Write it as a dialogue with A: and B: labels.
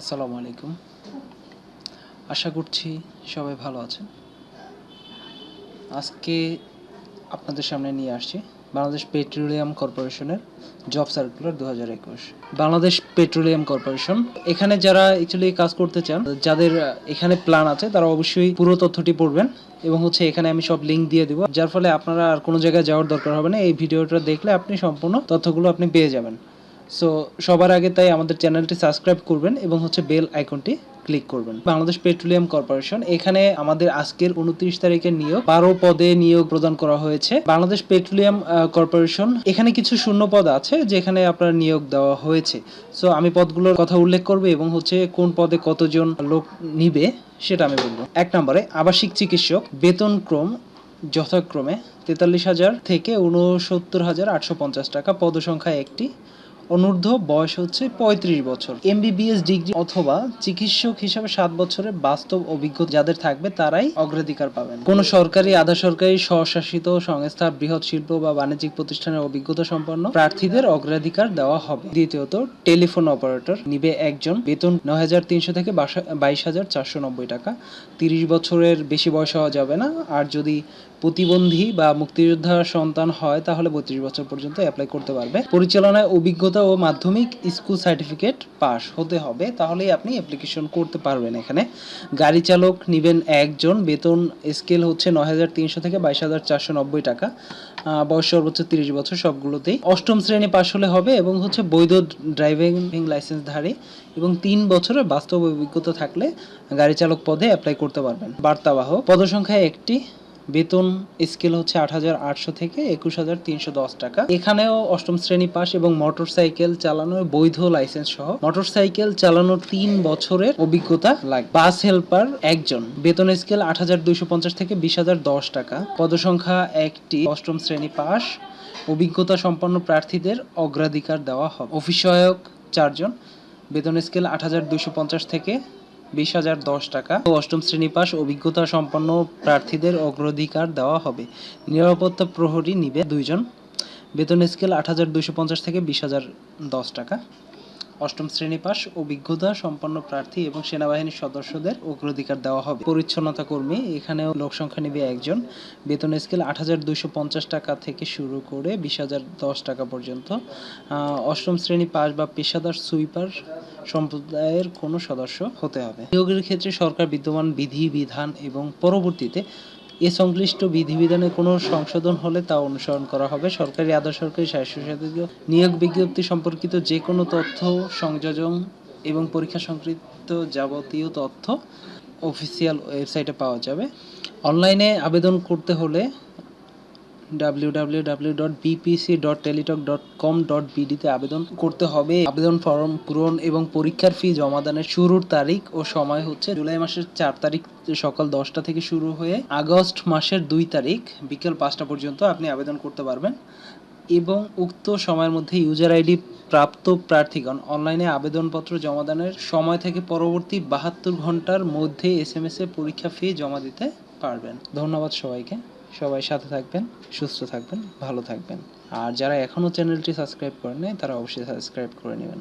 A: আসসালামু আলাইকুম। আশা করছি সবাই ভালো আছেন। আজকে আপনাদের সামনে নিয়ে আসছি বাংলাদেশ পেট্রোলিয়াম কর্পোরেশনের জব সার্কুলার দু হাজার একুশ। বাংলাদেশ পেট্রোলিয়াম কর্পোরেশন, এখানে যারা অ্যাকচুয়ালি কাজ করতে চান, যাদের এখানে প্ল্যান আছে, তারা অবশ্যই পুরো তথ্যটি পড়বেন এবং হচ্ছে এখানে আমি সব লিঙ্ক দিয়ে দেবো। যার ফলে আপনারা আর কোনো জায়গায় যাওয়ার দরকার হবে না। এই ভিডিওটা দেখলে আপনি সম্পূর্ণ তথ্যগুলো আপনি পেয়ে যাবেন। সো সবার আগে তাই আমাদের চ্যানেলটি সাবস্ক্রাইব করবেন এবং হচ্ছে বেল আইকনটি ক্লিক করবেন। বাংলাদেশ পেট্রোলিয়াম কর্পোরেশন, এখানে আমাদের আজকের উনত্রিশ তারিখের নিয়োগ। বারো পদে নিয়োগ প্রদান করা হয়েছে। বাংলাদেশ পেট্রোলিয়াম কর্পোরেশন, এখানে কিছু শূন্য পদ আছে যেখানে আপনার নিয়োগ দেওয়া হয়েছে। সো আমি পদগুলোর কথা উল্লেখ করব এবং হচ্ছে কোন পদে কতজন লোক নিবে সেটা আমি বলব। এক নম্বরে, আবাসিক চিকিৎসক, বেতন ক্রম যথাক্রমে তেতাল্লিশ হাজার থেকে উনসত্তর হাজার আটশো পঞ্চাশ টাকা, পদসংখ্যা একটি। অনূর্ধ্ব বয়স হচ্ছে পঁয়ত্রিশ বছর। এমবিবিএস ডিগ্রি অথবা চিকিৎসক হিসাবে সাত বছরের বাস্তব অভিজ্ঞতা যাদের থাকবে তারাই অগ্রাধিকার পাবেন। কোন সরকারি আধা সরকারি স্বশাসিত সংস্থা, বৃহৎ শিল্প বা বাণিজ্যিক প্রতিষ্ঠানের অভিজ্ঞতা সম্পন্ন প্রার্থীদের অগ্রাধিকার দেওয়া হবে। দ্বিতীয়ত, টেলিফোন অপারেটর নিবে একজন। বেতন নয় হাজার তিনশো থেকে বাইশ হাজার চারশো নব্বই টাকা। তিরিশ বছরের বেশি বয়স হওয়া যাবে না। আর যদি প্রতিবন্ধী বা মুক্তিযোদ্ধার সন্তান হয়, তাহলে বত্রিশ বছর পর্যন্ত অ্যাপ্লাই করতে পারবে। পরিচালনায় অভিজ্ঞতা ও মাধ্যমিক স্কুল সার্টিফিকেট পাস হতে হবে, তাহলেই আপনি অ্যাপ্লিকেশন করতে পারবেন এখানে। গাড়ি চালক নেবেন একজন, বেতন স্কেল হচ্ছে নয় হাজার তিনশো থেকে বাইশ হাজার চারশো নব্বই টাকা। বয়স সর্বোচ্চ তিরিশ বছর, সবগুলোতেই। অষ্টম শ্রেণি পাশ হলে হবে এবং হচ্ছে বৈধ ড্রাইভিং লাইসেন্সধারী এবং তিন বছরের বাস্তব অভিজ্ঞতা থাকলে গাড়ি চালক পদে অ্যাপ্লাই করতে পারবেন। বার্তাবাহ পদসংখ্যা একটি বেতন স্কেল হচ্ছে আট হাজার আটশো থেকে একুশ হাজার তিনশো দশ টাকা। এখানেও অষ্টম শ্রেণি পাস এবং মোটর সাইকেল চালানোর বৈধ লাইসেন্স সহ মোটর সাইকেল চালানোর তিন বছরের অভিজ্ঞতা লাগবে বাস হেল্পার একজন। বেতন স্কেল আট হাজার দুইশো পঞ্চাশ থেকে বিশ হাজার দশ টাকা। পদসংখ্যা একটি। অষ্টম শ্রেণি পাস অভিজ্ঞতা সম্পন্ন প্রার্থীদের অগ্রাধিকার দেওয়া হবে। অফিস সহায়ক চারজন। বেতন স্কেল আট হাজার দুইশো পঞ্চাশ থেকে বিশ হাজার দশ টাকা। ও অষ্টম শ্রেণি পাস অভিজ্ঞতা সম্পন্ন প্রার্থীদের অগ্রাধিকার দেওয়া হবে। নিরাপত্তা প্রহরী নিবে দুইজন। বেতন স্কেল আট হাজার দুইশো পঞ্চাশ থেকে বিশ হাজার দশ টাকা। অষ্টম শ্রেণি পাস অভিজ্ঞতা সম্পন্ন প্রার্থী এবং সেনাবাহিনীর সদস্যদের অগ্রাধিকার দেওয়া হবে। পরিচ্ছন্নতা কর্মী, এখানেও লোক সংখ্যা নেবে একজন। বেতন স্কেল আট হাজার দুইশো পঞ্চাশ টাকা থেকে শুরু করে বিশ হাজার দশ টাকা পর্যন্ত। অষ্টম শ্রেণি পাস বা পেশাদার সুইপার সম্প্রদায়ের কোনো সদস্য হতে হবে। নিয়োগের ক্ষেত্রে সরকার বিদ্যমান বিধি, বিধান এবং পরবর্তীতে এ সংশ্লিষ্ট বিধিবিধানে কোনো সংশোধন হলে তা অনুসরণ করা হবে। সরকারি, আধা সরকারি স্বাস্থ্যসাথী নিয়োগ বিজ্ঞপ্তি সম্পর্কিত যে কোনো তথ্য, সংযোজন এবং পরীক্ষা সংক্রান্ত যাবতীয় তথ্য অফিসিয়াল ওয়েবসাইটে পাওয়া যাবে। অনলাইনে আবেদন করতে হলে তে আবেদন করতে হবে। আবেদন ফর্ম পূরণ এবং পরীক্ষার ফি জমা দানের শুরুর তারিখ ও সময় হচ্ছে জুলাই মাসের চার তারিখ সকাল দশটা থেকে শুরু হয়ে আগস্ট মাসের দুই তারিখ বিকেল পাঁচটা পর্যন্ত আপনি আবেদন করতে পারবেন এবং উক্ত সময়ের মধ্যে ইউজার আইডি প্রাপ্ত প্রার্থীগণ অনলাইনে আবেদনপত্র জমাদানের সময় থেকে পরবর্তী বাহাত্তর ঘণ্টার মধ্যে এস এম এস এ পরীক্ষা ফি জমা দিতে পারবেন। ধন্যবাদ সবাইকে। সবাই সাথে থাকবেন, সুস্থ থাকবেন, ভালো থাকবেন। আর যারা এখনও চ্যানেলটি সাবস্ক্রাইব করেন নাই তারা অবশ্যই সাবস্ক্রাইব করে নেবেন।